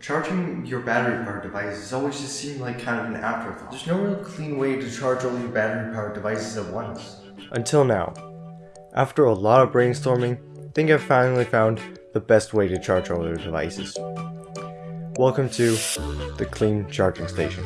Charging your battery powered devices always just seemed like kind of an afterthought. There's no real clean way to charge all your battery powered devices at once. Until now. After a lot of brainstorming, I think I've finally found the best way to charge all your devices. Welcome to the Clean Charging Station.